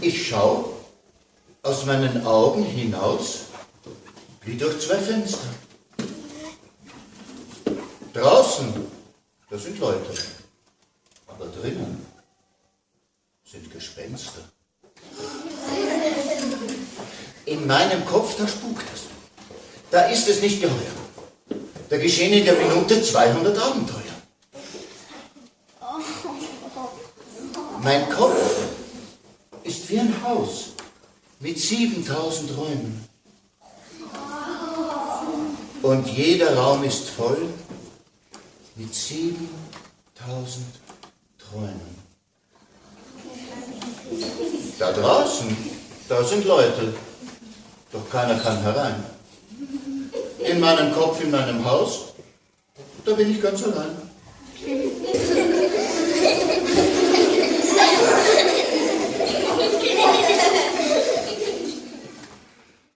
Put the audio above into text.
Ich schau aus meinen Augen hinaus wie durch zwei Fenster. Draußen, da sind Leute, aber drinnen sind Gespenster. In meinem Kopf, da spukt es. Da ist es nicht geheuer. Da geschehen in der Minute 200 Abenteuer. Mein Kopf ist wie ein Haus mit 7000 Räumen. Und jeder Raum ist voll mit 7000 Träumen. Da draußen, da sind Leute, doch keiner kann herein. In meinem Kopf, in meinem Haus, da bin ich ganz allein.